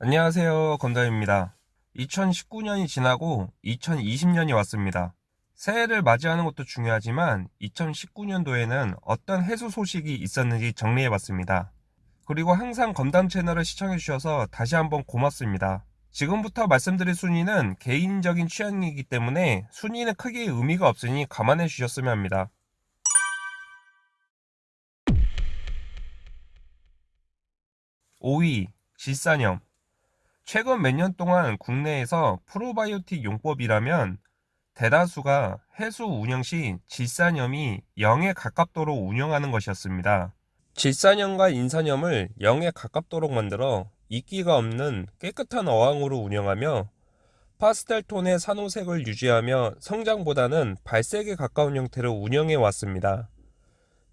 안녕하세요. 건담입니다. 2019년이 지나고 2020년이 왔습니다. 새해를 맞이하는 것도 중요하지만 2019년도에는 어떤 해수 소식이 있었는지 정리해 봤습니다. 그리고 항상 건담 채널을 시청해 주셔서 다시 한번 고맙습니다. 지금부터 말씀드릴 순위는 개인적인 취향이기 때문에 순위는 크게 의미가 없으니 감안해 주셨으면 합니다. 5위 질산염 최근 몇 년 동안 국내에서 프로바이오틱 용법이라면 대다수가 해수 운영 시 질산염이 0에 가깝도록 운영하는 것이었습니다. 질산염과 인산염을 0에 가깝도록 만들어 이끼가 없는 깨끗한 어항으로 운영하며 파스텔 톤의 산호색을 유지하며 성장보다는 발색에 가까운 형태로 운영해 왔습니다.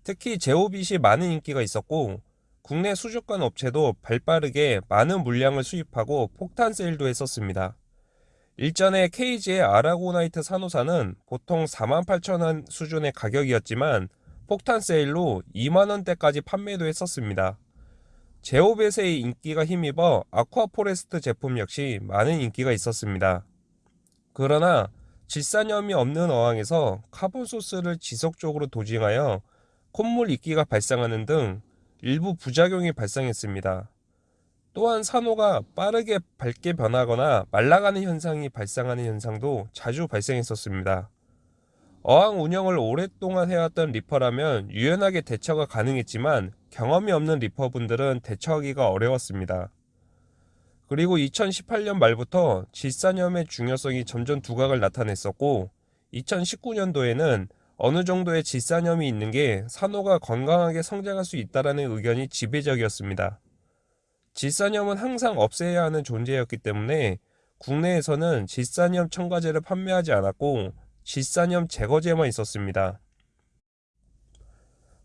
특히 ZEOvit이 많은 인기가 있었고 국내 수족관 업체도 발빠르게 많은 물량을 수입하고 폭탄 세일도 했었습니다. 일전에 KG의 아라고나이트 산호사는 보통 48,000원 수준의 가격이었지만 폭탄 세일로 2만원대까지 판매도 했었습니다. ZEOvit의 인기가 힘입어 Aquaforest 제품 역시 많은 인기가 있었습니다. 그러나 질산염이 없는 어항에서 carbon source를 지속적으로 dosing하여 콧물 이끼가 발생하는 등 일부 부작용이 발생했습니다. 또한 산호가 빠르게 밝게 변하거나 말라가는 현상이 발생하는 현상도 자주 발생했었습니다. 어항 운영을 오랫동안 해왔던 reefer라면 유연하게 대처가 가능했지만 경험이 없는 reefer분들은 대처하기가 어려웠습니다. 그리고 2018년 말부터 질산염의 중요성이 점점 두각을 나타냈었고 2019년도에는 어느 정도의 질산염이 있는 게 산호가 건강하게 성장할 수 있다라는 의견이 지배적이었습니다. 질산염은 항상 없애야 하는 존재였기 때문에 국내에서는 질산염 첨가제를 판매하지 않았고 질산염 제거제만 있었습니다.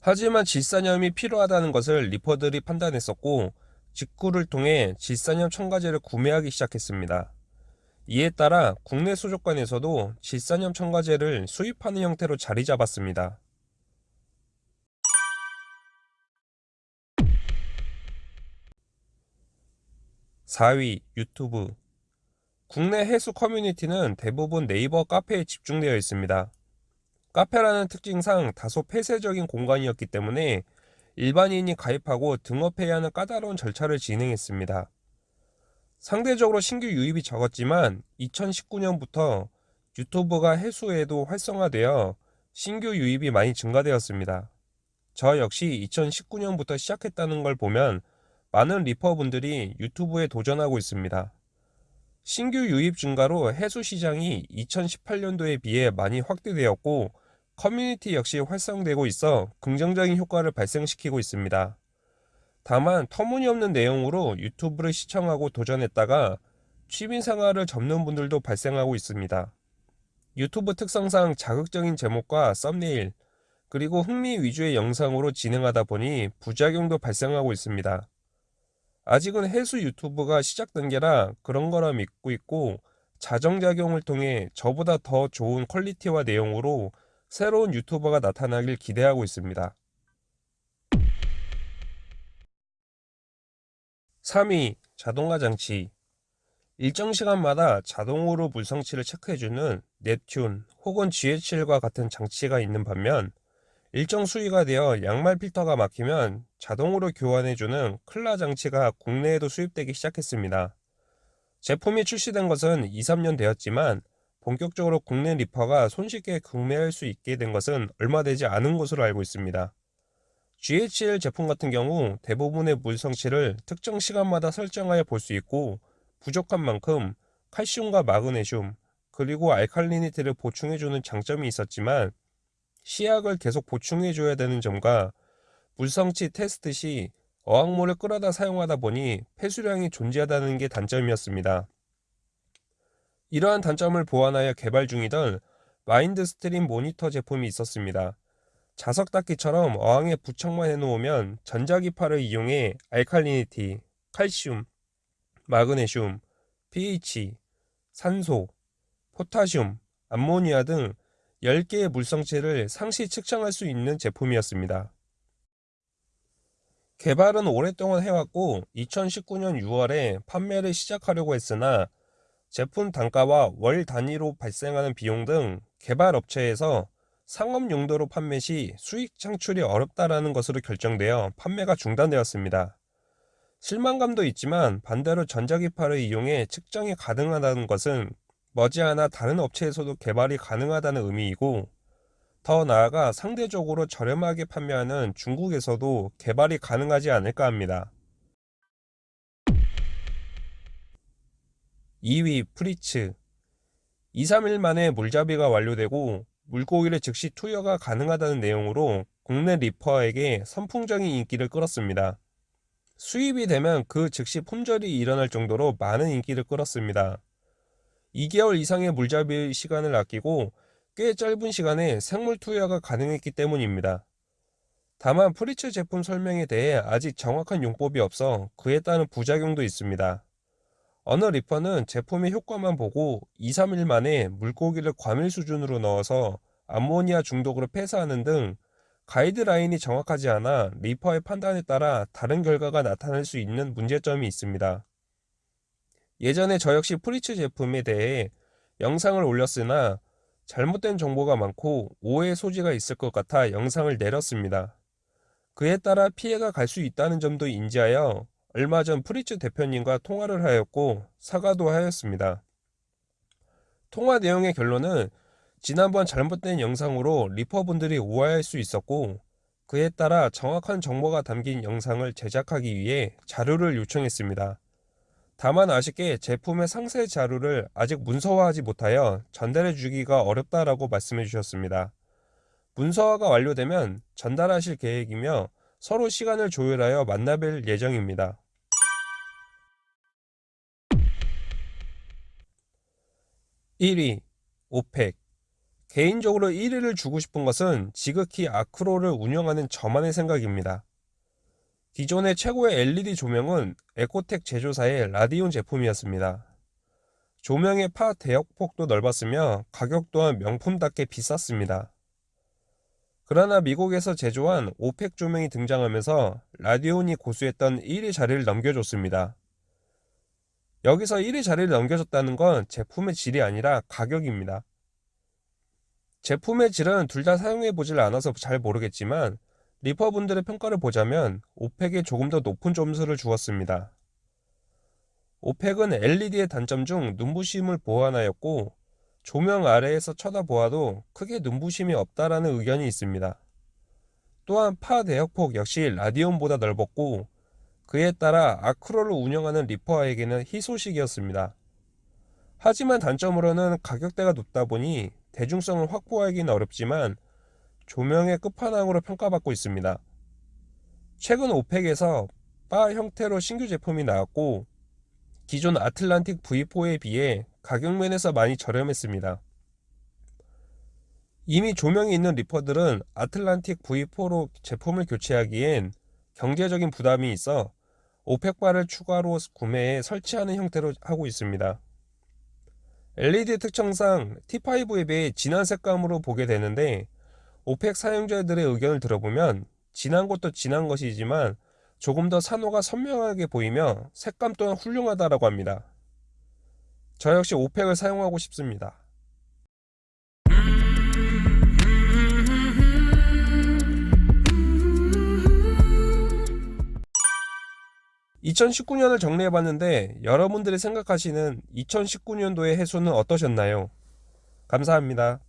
하지만 질산염이 필요하다는 것을 리퍼들이 판단했었고 직구를 통해 질산염 첨가제를 구매하기 시작했습니다. 이에 따라 국내 수족관에서도 질산염 첨가제를 수입하는 형태로 자리 잡았습니다. (4위) 유튜브 국내 해수 커뮤니티는 대부분 네이버 카페에 집중되어 있습니다. 카페라는 특징상 다소 폐쇄적인 공간이었기 때문에 일반인이 가입하고 등업해야 하는 까다로운 절차를 진행했습니다. 상대적으로 신규 유입이 적었지만 2019년부터 유튜브가 해수에도 활성화되어 신규 유입이 많이 증가되었습니다. 저 역시 2019년부터 시작했다는 걸 보면 많은 리퍼분들이 유튜브에 도전하고 있습니다. 신규 유입 증가로 해수 시장이 2018년도에 비해 많이 확대되었고 커뮤니티 역시 활성되고 있어 긍정적인 효과를 발생시키고 있습니다. 다만 터무니없는 내용으로 유튜브를 시청하고 도전했다가 취미 생활을 접는 분들도 발생하고 있습니다. 유튜브 특성상 자극적인 제목과 썸네일, 그리고 흥미 위주의 영상으로 진행하다 보니 부작용도 발생하고 있습니다. 아직은 해수 유튜브가 시작 단계라 그런 거라 믿고 있고 자정작용을 통해 저보다 더 좋은 퀄리티와 내용으로 새로운 유튜버가 나타나길 기대하고 있습니다. 3위 자동화 장치 일정 시간마다 자동으로 물성치를 체크해주는 넵튠 혹은 GH7과 같은 장치가 있는 반면 일정 수위가 되어 양말 필터가 막히면 자동으로 교환해주는 클라 장치가 국내에도 수입되기 시작했습니다. 제품이 출시된 것은 2, 3년 되었지만 본격적으로 국내 reefer가 손쉽게 구매할 수 있게 된 것은 얼마 되지 않은 것으로 알고 있습니다. GHL 제품 같은 경우 대부분의 물성치를 특정 시간마다 설정하여 볼 수 있고 부족한 만큼 칼슘과 마그네슘 그리고 알칼리니티를 보충해주는 장점이 있었지만 시약을 계속 보충해줘야 되는 점과 물성치 테스트 시 어항물을 끌어다 사용하다 보니 폐수량이 존재하다는 게 단점이었습니다. 이러한 단점을 보완하여 개발 중이던 MindStream 모니터 제품이 있었습니다. 자석 닦기처럼 어항에 부착만 해놓으면 전자기파를 이용해 alkalinity, 칼슘, 마그네슘, pH, 산소, 포타슘, 암모니아 등 10개의 물성치를 상시 측정할 수 있는 제품이었습니다. 개발은 오랫동안 해왔고 2019년 6월에 판매를 시작하려고 했으나 제품 단가와 월 단위로 발생하는 비용 등 개발 업체에서 상업 용도로 판매 시 수익 창출이 어렵다라는 것으로 결정되어 판매가 중단되었습니다. 실망감도 있지만 반대로 전자기파를 이용해 측정이 가능하다는 것은 머지않아 다른 업체에서도 개발이 가능하다는 의미이고 더 나아가 상대적으로 저렴하게 판매하는 중국에서도 개발이 가능하지 않을까 합니다. 2위 Fritz 2, 3일 만에 물잡이가 완료되고 물고기를 즉시 투여가 가능하다는 내용으로 국내 reefer에게 선풍적인 인기를 끌었습니다. 수입이 되면 그 즉시 품절이 일어날 정도로 많은 인기를 끌었습니다. 2개월 이상의 물잡이 시간을 아끼고 꽤 짧은 시간에 생물 투여가 가능했기 때문입니다. 다만 Fritz 제품 설명에 대해 아직 정확한 용법이 없어 그에 따른 부작용도 있습니다. 어느 reefer는 제품의 효과만 보고 2, 3일 만에 물고기를 과밀 수준으로 넣어서 암모니아 중독으로 폐사하는 등 가이드라인이 정확하지 않아 reefer의 판단에 따라 다른 결과가 나타날 수 있는 문제점이 있습니다. 예전에 저 역시 Fritz 제품에 대해 영상을 올렸으나 잘못된 정보가 많고 오해 소지가 있을 것 같아 영상을 내렸습니다. 그에 따라 피해가 갈 수 있다는 점도 인지하여 얼마 전 Fritz 대표님과 통화를 하였고 사과도 하였습니다. 통화 내용의 결론은 지난번 잘못된 영상으로 reefer분들이 오해할 수 있었고 그에 따라 정확한 정보가 담긴 영상을 제작하기 위해 자료를 요청했습니다. 다만 아쉽게 제품의 상세 자료를 아직 문서화하지 못하여 전달해 주기가 어렵다라고 말씀해 주셨습니다. 문서화가 완료되면 전달하실 계획이며 서로 시간을 조율하여 만나뵐 예정입니다. 1위 오펙 개인적으로 1위를 주고 싶은 것은 지극히 아크로를 운영하는 저만의 생각입니다. 기존의 최고의 LED 조명은 EcoTech 제조사의 Radion 제품이었습니다. 조명의 파 대역폭도 넓었으며 가격 또한 명품답게 비쌌습니다. 그러나 미국에서 제조한 Orphek 조명이 등장하면서 Radion이 고수했던 1위 자리를 넘겨줬습니다. 여기서 1위 자리를 넘겨줬다는 건 제품의 질이 아니라 가격입니다. 제품의 질은 둘 다 사용해 보질 않아서 잘 모르겠지만 리퍼분들의 평가를 보자면 오펙에 조금 더 높은 점수를 주었습니다. 오펙은 LED의 단점 중 눈부심을 보완하였고 조명 아래에서 쳐다보아도 크게 눈부심이 없다라는 의견이 있습니다. 또한 파 대역폭 역시 라디온보다 넓었고 그에 따라 아크로를 운영하는 리퍼에게는 희소식이었습니다. 하지만 단점으로는 가격대가 높다 보니 대중성을 확보하기는 어렵지만 조명의 끝판왕으로 평가받고 있습니다. 최근 Orphek에서 바 형태로 신규 제품이 나왔고 기존 Atlantik V4에 비해 가격 면에서 많이 저렴했습니다. 이미 조명이 있는 reefer들은 Atlantik V4로 제품을 교체하기엔 경제적인 부담이 있어 Orphek 바를 추가로 구매해 설치하는 형태로 하고 있습니다. LED 특성상 T5에 비해 진한 색감으로 보게 되는데 오펙 사용자들의 의견을 들어보면 진한 것도 진한 것이지만 조금 더 산호가 선명하게 보이며 색감 또한 훌륭하다라고 합니다. 저 역시 오펙을 사용하고 싶습니다. 2019년을 정리해봤는데 여러분들이 생각하시는 2019년도의 해수는 어떠셨나요? 감사합니다.